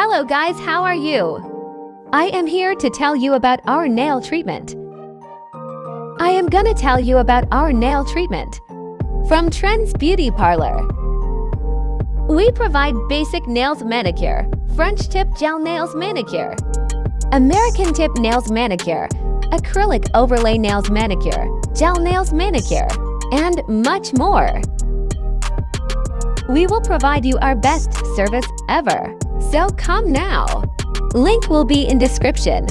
Hello guys, how are you? I am here to tell you about our nail treatment. I am gonna tell you about our nail treatment from Trends Beauty Parlor. We provide basic nails manicure, French tip gel nails manicure, American tip nails manicure, acrylic overlay nails manicure, gel nails manicure, and much more. We will provide you our best service ever. So come now. Link will be in description.